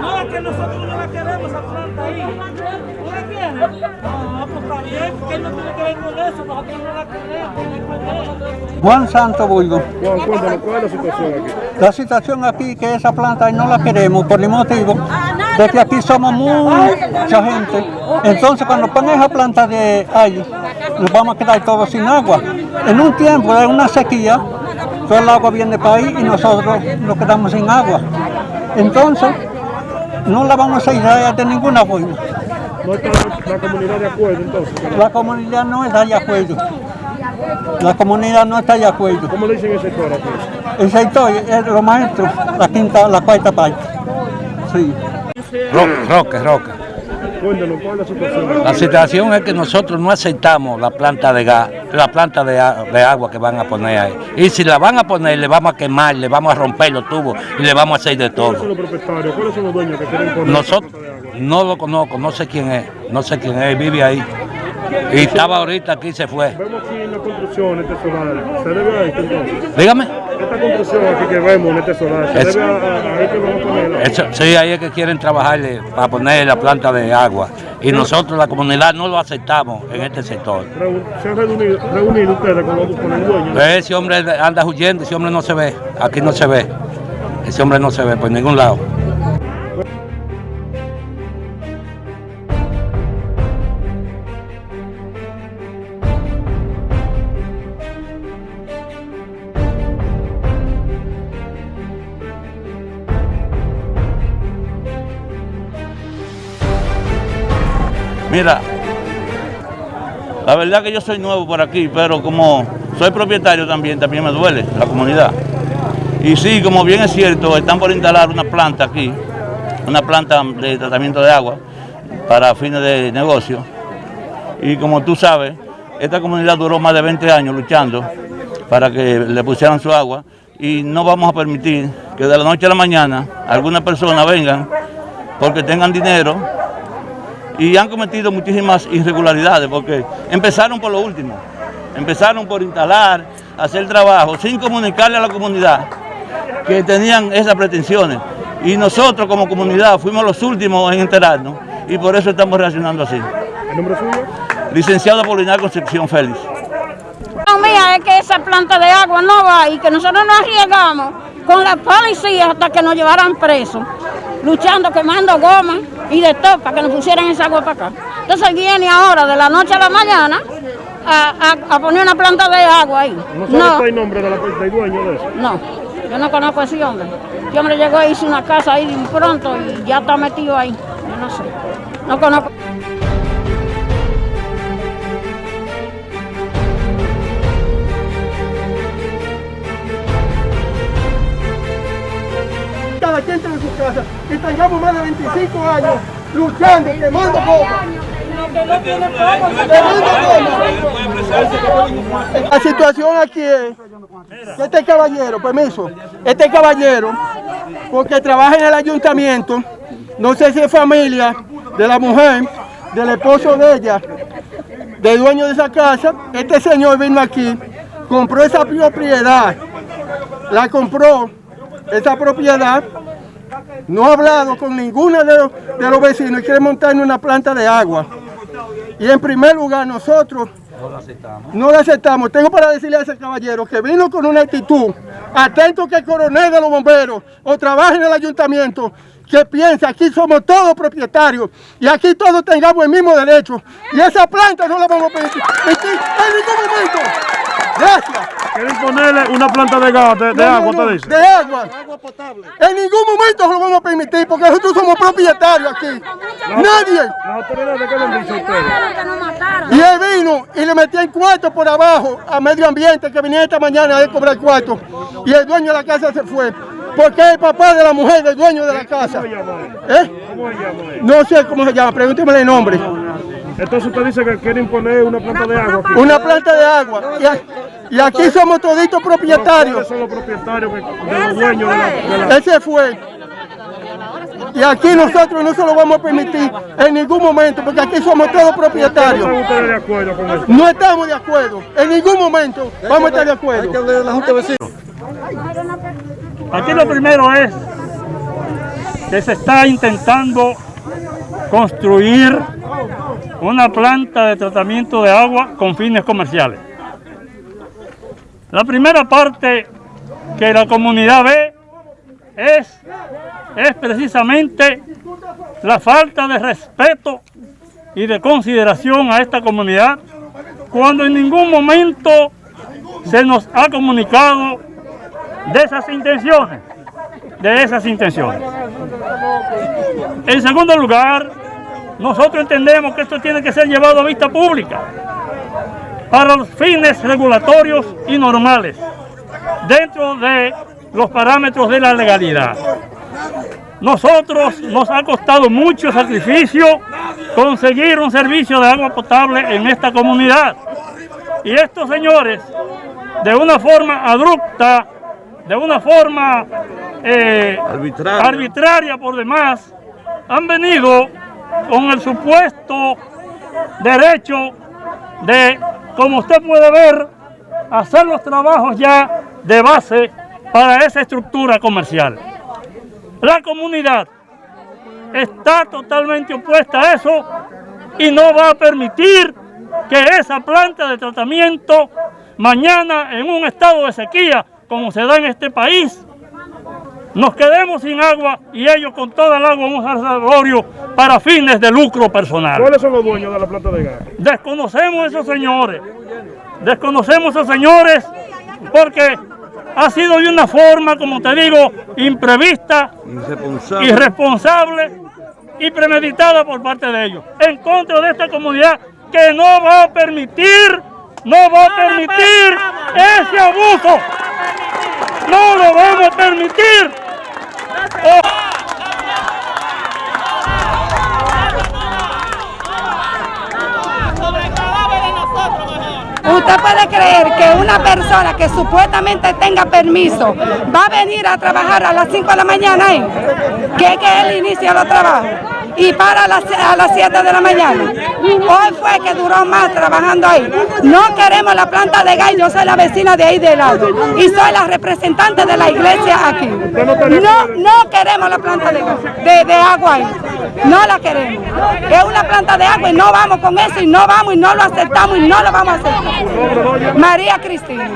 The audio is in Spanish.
No, es que nosotros no la queremos esa planta ahí. ¿Tú la quieres? Ah, pues está bien, que él no tiene que ver con eso, nosotros no la queremos. Juan Santo Bulgo. Juan, cuéntanos, ¿cuál es la situación aquí? La situación aquí que esa planta no la queremos por el motivo de que aquí somos mucha gente. Entonces cuando ponen esa planta de ahí, nos vamos a quedar todos sin agua. En un tiempo de una sequía, todo el agua viene para ahí y nosotros nos quedamos sin agua. Entonces, no la vamos a ir a de ninguna forma. ¿No está la, la comunidad de acuerdo entonces? La comunidad no está de acuerdo. La comunidad no está de acuerdo. ¿Cómo le dicen el sector aquí? El sector es los maestros, la quinta, la cuarta parte. Sí. Roque, Roque, Roque. Cuéntanos, ¿cuál es la situación aquí? La situación es que nosotros no aceptamos la planta de gas, la planta de, agua que van a poner ahí. Y si la van a poner, le vamos a quemar, le vamos a romper los tubos y le vamos a hacer de ¿Cuáles son todo. los propietarios? ¿Cuáles son los dueños que quieren poner Nosotros la planta de agua? no lo conozco, no sé quién es, no sé quién es, vive ahí. Y estaba ahorita aquí y se fue. Vemos aquí una construcción en este solar. ¿Se debe a esto entonces? Dígame. Esta construcción aquí que vemos en este solar, ¿se Es- debe a, esto que vamos a poner? Eso, sí, ahí es que quieren trabajarle para poner la planta de agua. Y nosotros, la comunidad, no lo aceptamos en este sector. ¿Se han reunido, reunido ustedes con, los, con el dueño? Ese hombre anda huyendo, ese hombre no se ve, aquí no se ve. Ese hombre no se ve por ningún lado. Mira, la verdad que yo soy nuevo por aquí, pero como soy propietario también, también me duele la comunidad. Y sí, como bien es cierto, están por instalar una planta aquí, una planta de tratamiento de agua para fines de negocio. Y como tú sabes, esta comunidad duró más de 20 años luchando para que le pusieran su agua y no vamos a permitir que de la noche a la mañana algunas personas vengan porque tengan dinero y han cometido muchísimas irregularidades porque empezaron por lo último, empezaron por instalar, hacer trabajo sin comunicarle a la comunidad que tenían esas pretensiones y nosotros como comunidad fuimos los últimos en enterarnos y por eso estamos reaccionando así. ¿El nombre suyo? Licenciado Polinar Concepción Félix. No, mía, es que esa planta de agua no va y que nosotros nos arriesgamos con la policía hasta que nos llevaran presos, luchando, quemando goma y de todo para que nos pusieran esa agua para acá. Entonces viene ahora de la noche a la mañana a, a- a poner una planta de agua ahí. ¿No sabe No, el nombre de la, del dueño de eso? no, yo no conozco a ese hombre. Ese hombre llegó y hizo una casa ahí de pronto y ya está metido ahí. Yo no sé, no conozco. cada quien tiene su casa y tengamos más de 25 años luchando, quemando goma. La situación aquí es que este caballero, permiso, este caballero, porque trabaja en el ayuntamiento, no sé si es familia de la mujer, del esposo de ella, del dueño de esa casa, este señor vino aquí, compró esa propiedad, la compró, esa propiedad, no ha hablado con ninguno de los, vecinos y quiere montar en una planta de agua. Y en primer lugar nosotros no la aceptamos. Tengo para decirle a ese caballero que vino con una actitud, atento que el coronel de los bomberos o trabaja en el ayuntamiento, que piensa aquí somos todos propietarios y aquí todos tengamos el mismo derecho. Y esa planta no la vamos a permitir en ningún momento. Gracias. ¿Quieren ponerle una planta de gas, de, de No, no, agua, no, te dice? De agua. En ningún momento se lo vamos a permitir porque nosotros somos propietarios aquí. Nadie. ¿Las autoridades qué le han dicho a ustedes? Y él vino y le metió en cuarto por abajo a medio ambiente que venía esta mañana a él cobrar cuarto. Y el dueño de la casa se fue. Porque es el papá de la mujer del dueño de la casa. ¿Eh? ¿Cómo se llama? No sé cómo se llama, pregúnteme el nombre. Entonces usted dice que quieren poner una planta de agua aquí. Una planta de agua. Y, aquí somos toditos ¿Cuáles propietarios. son los propietarios de los dueños de la, de la- Él se fue. Y aquí nosotros no se lo vamos a permitir en ningún momento, porque aquí somos todos propietarios. ¿Están ustedes de acuerdo con eso? No estamos de acuerdo. En ningún momento vamos a estar de acuerdo. Aquí lo primero es que se está intentando construir una planta de tratamiento de agua con fines comerciales. La primera parte que la comunidad ve es, es precisamente la falta de respeto y de consideración a esta comunidad cuando en ningún momento se nos ha comunicado de esas intenciones, de esas intenciones. En segundo lugar, nosotros entendemos que esto tiene que ser llevado a vista pública para los fines regulatorios y normales, dentro de los parámetros de la legalidad. Nosotros nos ha costado mucho sacrificio conseguir un servicio de agua potable en esta comunidad. Y estos señores, de una forma abrupta, de una forma eh, Arbitraria. arbitraria por demás, han venido con el supuesto derecho de, como usted puede ver, hacer los trabajos ya de base para esa estructura comercial. La comunidad está totalmente opuesta a eso y no va a permitir que esa planta de tratamiento mañana en un estado de sequía como se da en este país nos quedemos sin agua y ellos con toda el agua un reservorio para fines de lucro personal. ¿Cuáles son los dueños de la planta de gas? Desconocemos a esos señores, desconocemos a esos señores porque ha sido de una forma, como te digo, imprevista, Irresponsable. irresponsable y premeditada por parte de ellos, en contra de esta comunidad que no va a permitir, no va a permitir ese abuso. No lo vamos a permitir. Usted puede creer que una persona que supuestamente tenga permiso va a venir a trabajar a las 5 de la mañana ahí, que es que él inicia los trabajos, y para a las, a las 7 de la mañana. Hoy fue que duró más trabajando ahí. No queremos la planta de gas, yo soy la vecina de ahí de lado y soy la representante de la iglesia aquí. No, no queremos la planta de de, de agua ahí. No la queremos. Es una planta de agua y no vamos con eso y no vamos y no lo aceptamos y no lo vamos a aceptar. María Cristina.